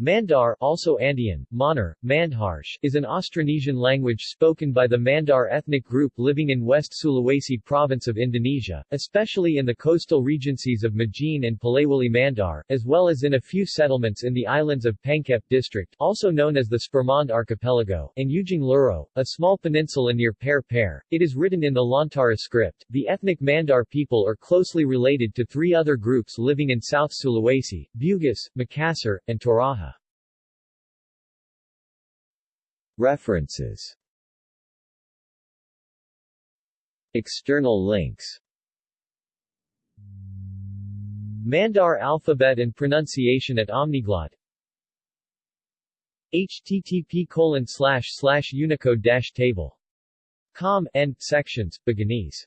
Mandar also Andean, Manar, Mandharsh, is an Austronesian language spoken by the Mandar ethnic group living in West Sulawesi province of Indonesia, especially in the coastal regencies of Majene and Polewali Mandar, as well as in a few settlements in the islands of Pangkep district also known as the Spermonde Archipelago, and Ujung Lero, a small peninsula near Parepare. It is written in the Lontara script. The ethnic Mandar people are closely related to three other groups living in South Sulawesi, Bugis, Makassar, and Toraja. References. External links. Mandar alphabet and pronunciation at Omniglot. Http colon slash slash unicode dash table. Com end sections Buginese